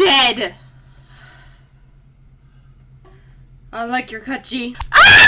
dead! I like your cut, G. Ah!